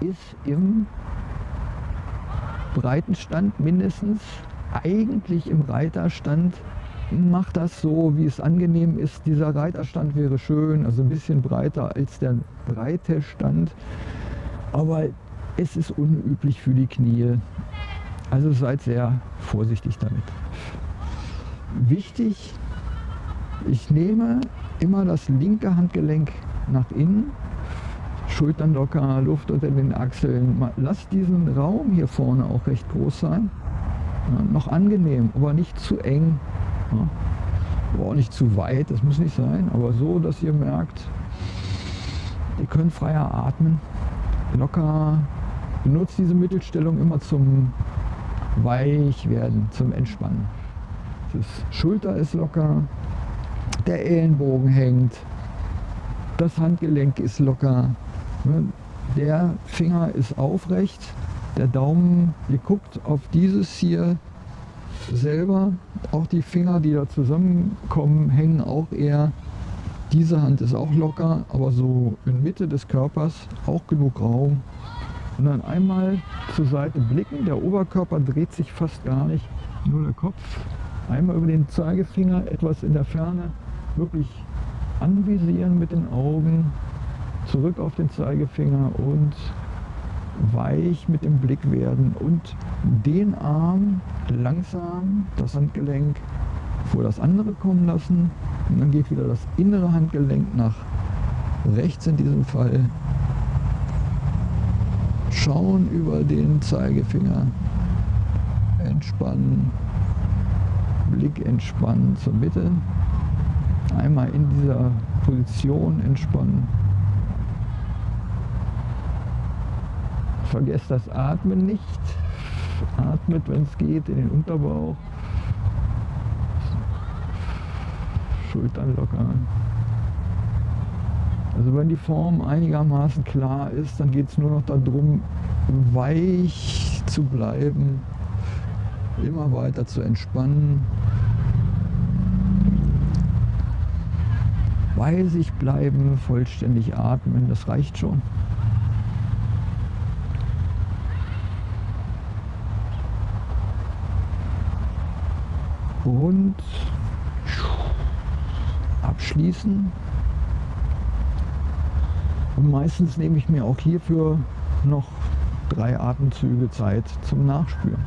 ist im Breitenstand mindestens, eigentlich im Reiterstand macht das so, wie es angenehm ist. Dieser Reiterstand wäre schön, also ein bisschen breiter als der breite Stand, aber es ist unüblich für die Knie. Also seid sehr vorsichtig damit. Wichtig, ich nehme immer das linke Handgelenk nach innen, Schultern locker, Luft unter den Achseln. Lasst diesen Raum hier vorne auch recht groß sein. Ja, noch angenehm, aber nicht zu eng. Ja. Aber auch nicht zu weit, das muss nicht sein, aber so, dass ihr merkt, ihr könnt freier atmen. Locker, benutzt diese Mittelstellung immer zum Weichwerden, zum Entspannen. Das Schulter ist locker, der Ellenbogen hängt, das Handgelenk ist locker, der Finger ist aufrecht, der Daumen, ihr guckt auf dieses hier selber, auch die Finger, die da zusammenkommen, hängen auch eher. Diese Hand ist auch locker, aber so in Mitte des Körpers auch genug Raum. Und dann einmal zur Seite blicken, der Oberkörper dreht sich fast gar nicht, nur der Kopf. Einmal über den Zeigefinger etwas in der Ferne, wirklich anvisieren mit den Augen, zurück auf den Zeigefinger und weich mit dem Blick werden und den Arm langsam, das Handgelenk vor das andere kommen lassen und dann geht wieder das innere Handgelenk nach rechts in diesem Fall. Schauen über den Zeigefinger, entspannen, Blick entspannen zur Mitte, einmal in dieser Position entspannen. Vergesst das Atmen nicht. Atmet, wenn es geht, in den Unterbauch. Schultern lockern. Also wenn die Form einigermaßen klar ist, dann geht es nur noch darum, weich zu bleiben, immer weiter zu entspannen. Bei sich bleiben, vollständig atmen, das reicht schon. Und abschließen. Und meistens nehme ich mir auch hierfür noch drei Atemzüge Zeit zum Nachspüren.